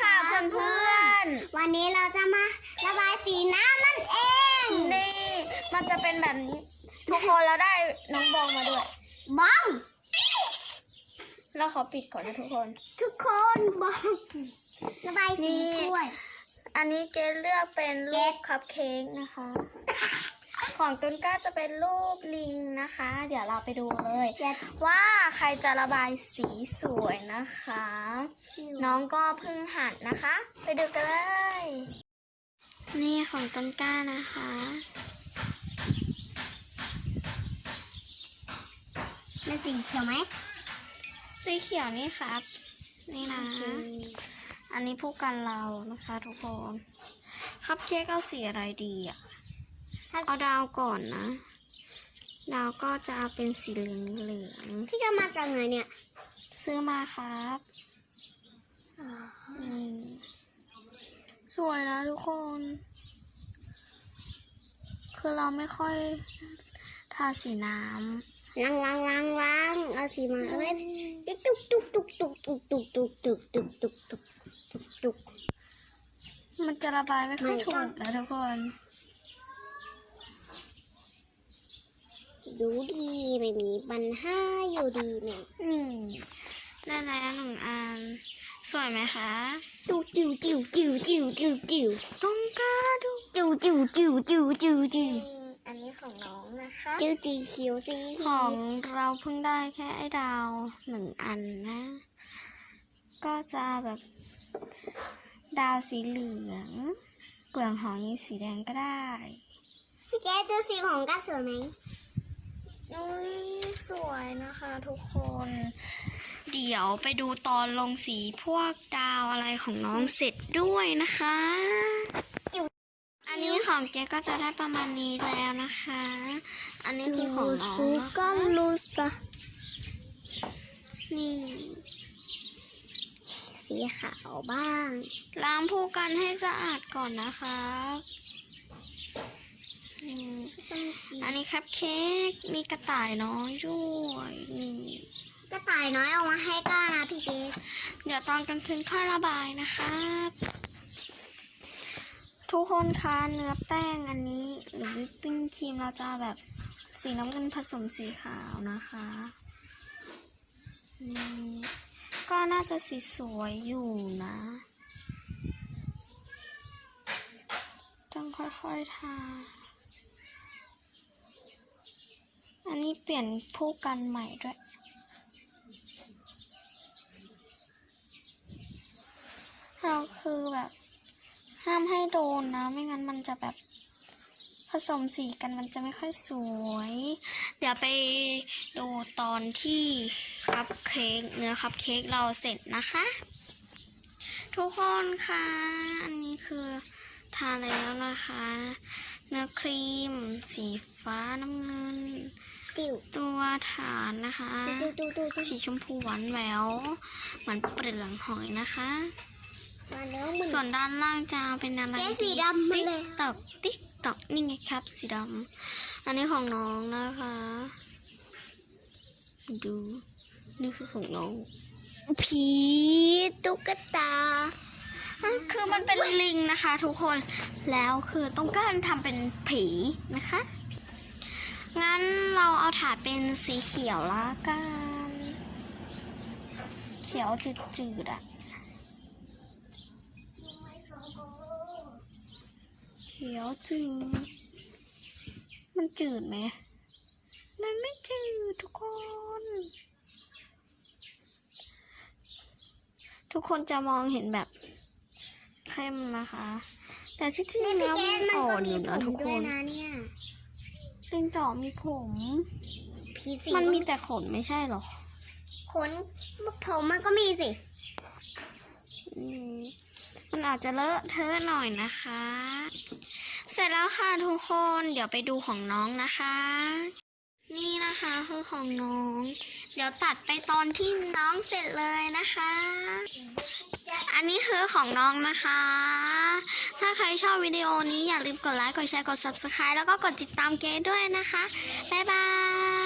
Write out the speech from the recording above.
ค่ะเพื่อนเพื่อนวันนี้เราจะมาระบายสีน้ำนั่นเองๆนี่ มันจะเป็นแบบนี้ ทุกคนเราได้น้องบองมาด้วยบ้อง เราขอปิดก่อนนะทุกคน ทุกคนบ้อง ระบายสีนี่ถ้วย อันนี้เกดเลือกเป็นรูปคัพเค้กนะคะ ของต้นกล้าจะเป็นรูปลิงนะคะ เดี๋ยวเราไปดูเลยอย่าว่าใครจะระบายสีสวยนะคะ น้องก็เพิ่งหัดนะคะ ไปดูกันเลย นี่ของต้นกล้านะคะเป็นสีเขียวไหมสีเขียวนี่ครับ นี่นะ อันนี้ผู้กันเรานะคะทุกคนคัพเค้กเอาสีอะไรดีอะ เอาดาวก่อนนะ ดาวก็จะเอาเป็นสีเหลืองเหลืองพี่จะมาจากไหนเนี่ยๆซื้อมาครับอืมสวยนะทุกคน คือเราไม่ค่อยทาสีน้ล้างล้างล้างล้างเอาสีมาเอ้ยติ๊กตุกตุกตุกตุกตุกตุกตุกตุกตุกตุกตุกตุกตุกำมันจะระบายไม่ค่อยไม่ถูกนะทุกคน ดูดีไม่มีปัญหาอยู่ดีเนี่ยอืมได้แล้วหนึ่งอันสวยไหมคะจิวจิวจิวจิวจิวจิวจิวต้องกล้าดูจิวจิวจิวจิวจิวจิวอันนี้ของน้องนะคะจิวจีเขียวสีของเราเพิ่งได้แค่ไอ้ดาวหนึ่งอันนะ ก็จะแบบ ดาวสีเหลืองเปลือกหอยสีแดงก็ได้พี่แกดูสีของก้าสวยไหม อุ้ยสวยนะคะทุกคน เดี๋ยวไปดูตอนลงสีพวกดาวอะไรของน้องเสร็จด้วยนะคะ อันนี้ของเจ๊ก็จะได้ประมาณนี้แล้วนะคะ อันนี้คือของน้องฟูนะก็รู้สะนี่สีขาวบ้าง ล้างผู้กันให้สะอาดก่อนนะคะ อืมต้องสีอันนี้คัพเค้กมีกระต่ายน้อยด้วยนี่กระต่ายน้อยเอามาให้ก้านะพี่เกดเดี๋ยวตอนกลางคืนค่อยระบายนะครับ ทุกคนคะเนื้อแป้งอันนี้ หรือวิปปิ้งครีมเราจะเอาแบบสีน้ำเงินผสมสีขาวนะคะนี่ก็น่าจะสีสวยอยู่นะต้องค่อยๆทา อันนี้เปลี่ยนผู้กันใหม่ด้วย เราคือแบบ ห้ามให้โดนนะ ไม่งั้นมันจะแบบผสมสีกันมันจะไม่ค่อยสวย เดี๋ยวไปดูตอนที่คัพเค้กเนื้อคัพเค้กเราเสร็จนะคะ ทุกคนคะอันนี้คือทาแล้วนะคะ เนื้อครีม สีฟ้าน้ำเงิน จิ๋วตัวฐานนะคะดูดูดูดูสีชมพูหวานแหววเหมือนเปลือกหอยนะคะ มาแล้วมึงส่วนด้านล่างจะเป็นอะไรแกะสีดำมาเลยติ๊กตอกติ๊กตอกนี่ไงครับ สีดำอันนี้ของน้องนะคะ ดูนี่คือของน้อง ผีตุ๊กตาคือมันเป็นลิงนะคะ ทุกคนแล้วคือต้องการทำเป็นผีนะคะ งั้นเราเอาถาดเป็นสีเขียวละกัน เขียวจืดๆอะเขียวจืด มันจืดไหม มันไม่จืดทุกคน ทุกคนจะมองเห็นแบบเข้มนะคะ แต่ที่จริงนี่แล้วพี่แกมันมันอ่อนอยู่นะทุกคนนะเนี่ย ลิงจ่อมีผม ผีสีมันมีแต่ขนไม่ใช่หรอ ขนผมมันก็มีสิอืมมันอาจจะเลอะเทอะหน่อยนะคะ เสร็จแล้วค่ะทุกคน เดี๋ยวไปดูของน้องนะคะ นี่นะคะคือของน้อง เดี๋ยวตัดไปตอนที่น้องเสร็จเลยนะคะ อันนี้คือของน้องนะคะ ถ้าใครชอบวิดีโอนี้อย่าลืมกดไลค์ กดแชร์ กด subscribe แล้วก็กดติดตามเกดด้วยนะคะ บ๊ายบาย